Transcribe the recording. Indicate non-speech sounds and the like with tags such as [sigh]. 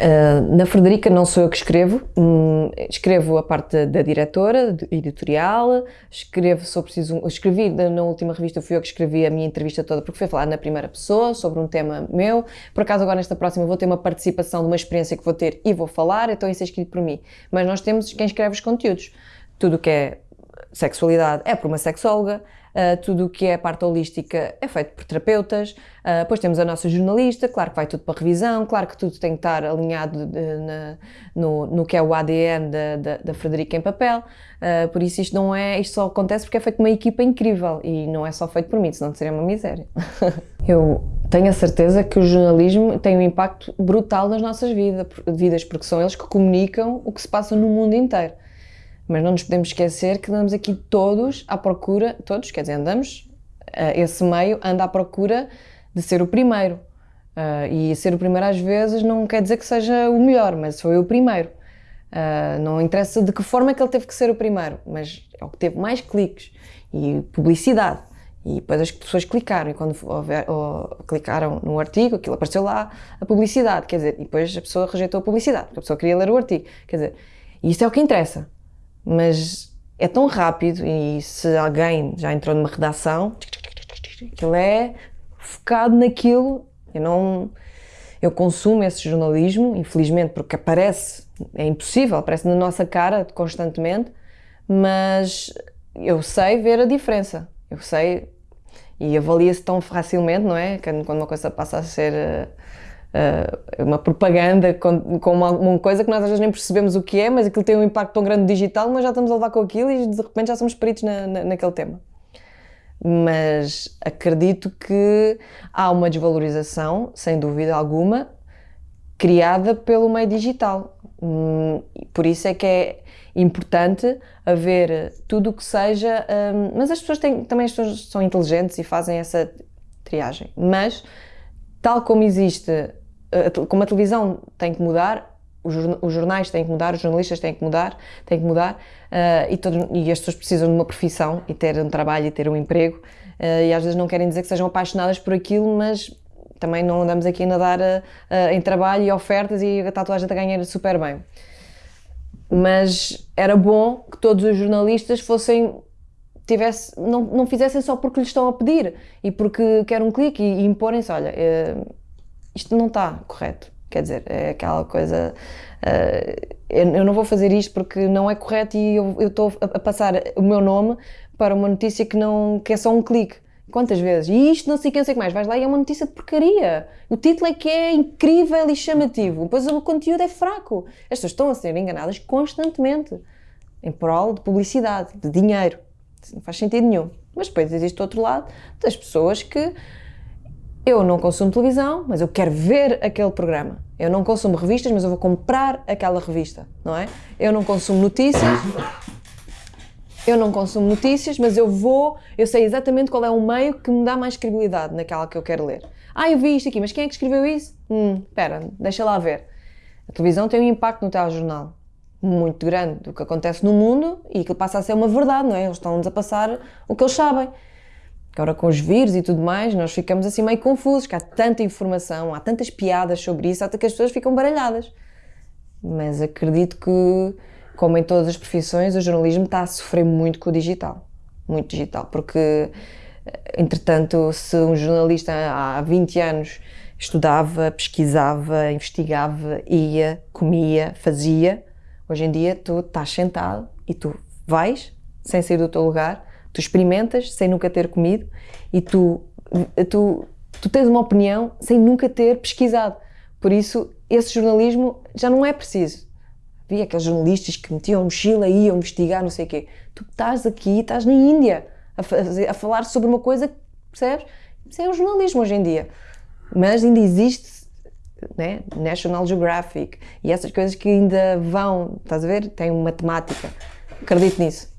Uh, na Frederica não sou eu que escrevo, hum, escrevo a parte da, diretora, editorial, escrevo sobre preciso, escrevi na última revista, fui eu que escrevi a minha entrevista toda, porque foi falar na primeira pessoa, sobre um tema meu, por acaso agora nesta próxima vou ter uma participação de uma experiência que vou ter e vou falar, então isso é escrito por mim, mas nós temos quem escreve os conteúdos, tudo o que é sexualidade é por uma sexóloga, Uh, tudo o que é parte holística é feito por terapeutas, uh, depois temos a nossa jornalista, claro que vai tudo para revisão, claro que tudo tem que estar alinhado de, na, no, no, que é o ADN da, da, da Frederica em papel, uh, por isso isto não é, isto só acontece porque é feito uma equipa incrível e não é só feito por mim, senão seria uma miséria. [laughs] Eu tenho a certeza que o jornalismo tem um impacto brutal nas nossas vida, vidas, porque são eles que comunicam o que se passa no mundo inteiro. Mas não nos podemos esquecer que andamos aqui todos à procura, todos, quer dizer, andamos, uh, esse meio anda à procura de ser o primeiro. Uh, e ser o primeiro às vezes não quer dizer que seja o melhor, mas foi o primeiro. Uh, não interessa de que forma é que ele teve que ser o primeiro, mas é o que teve mais cliques e publicidade. E depois as pessoas clicaram, e quando houver, ou, clicaram no artigo, aquilo apareceu lá, a publicidade, quer dizer, e depois a pessoa rejeitou a publicidade, porque a pessoa queria ler o artigo. Quer dizer, isso é o que interessa mas é tão rápido e se alguém já entrou numa redação, aquilo é focado naquilo. Eu não, eu consumo esse jornalismo, infelizmente, porque aparece, é impossível, aparece na nossa cara constantemente, mas eu sei ver a diferença. Eu sei e avalia-se tão facilmente, não é? Quando uma coisa passa a ser uh, uma propaganda com, com uma, coisa que nós às vezes nem percebemos o que é, mas aquilo tem um impacto tão grande digital, nós já estamos a levar com aquilo e de repente já somos peritos na, na, naquele tema. Mas acredito que há uma desvalorização, sem dúvida alguma, criada pelo meio digital. Hum, por isso é que é importante haver tudo o que seja. Um, mas as pessoas têm, também as pessoas são inteligentes e fazem essa triagem. Mas, tal como existe como a televisão tem que mudar, os jornais têm que mudar, os jornalistas têm que mudar, têm que mudar uh, e, todos, e as pessoas precisam de uma profissão e ter um trabalho e ter um emprego uh, e às vezes não querem dizer que sejam apaixonadas por aquilo, mas também não andamos aqui a nadar uh, em trabalho e ofertas e a tatuagem a ganhar super bem. Mas era bom que todos os jornalistas fossem tivesse, não, não fizessem só porque lhes estão a pedir e porque querem um clique e, e imporem-se, olha, isto não está correto. Quer dizer, é aquela coisa. Uh, eu não vou fazer isto porque não é correto e eu estou a passar o meu nome para uma notícia que, não, que é só um clique. Quantas vezes? E isto não sei quem, sei que mais. Vais lá e é uma notícia de porcaria. O título é que é incrível e chamativo. Depois o conteúdo é fraco. As pessoas estão a ser enganadas constantemente em prol de publicidade, de dinheiro. Não faz sentido nenhum. Mas depois existe outro lado das pessoas que eu não consumo televisão, mas eu quero ver aquele programa. Eu não consumo revistas, mas eu vou comprar aquela revista, não é? Eu não consumo notícias. Eu não consumo notícias, mas eu vou, eu sei exatamente qual é o meio que me dá mais credibilidade naquela que eu quero ler. Ah, eu vi isto aqui, mas quem é que escreveu isso? Hum, espera, deixa lá ver. A televisão tem um impacto no telejornal muito grande do que acontece no mundo e que passa a ser uma verdade, não é? Eles estão-nos a passar o que eles sabem. Agora com os vírus e tudo mais, nós ficamos assim meio confusos, que há tanta informação, há tantas piadas sobre isso, até que as pessoas ficam baralhadas. Mas acredito que, como em todas as profissões, o jornalismo está a sofrer muito com o digital. Muito digital, porque, entretanto, se um jornalista há 20 anos estudava, pesquisava, investigava, ia, comia, fazia, hoje em dia tu estás sentado e tu vais, sem sair do teu lugar, Tu experimentas sem nunca ter comido e tu, tu, tu tens uma opinião sem nunca ter pesquisado. Por isso, esse jornalismo já não é preciso. Havia aqueles jornalistas que metiam a mochila e iam investigar, não sei o quê. Tu estás aqui, estás na Índia a, fazer, a falar sobre uma coisa, percebes? Isso é o jornalismo hoje em dia. Mas ainda existe né? National Geographic e essas coisas que ainda vão, estás a ver? Tem uma temática. Acredito nisso.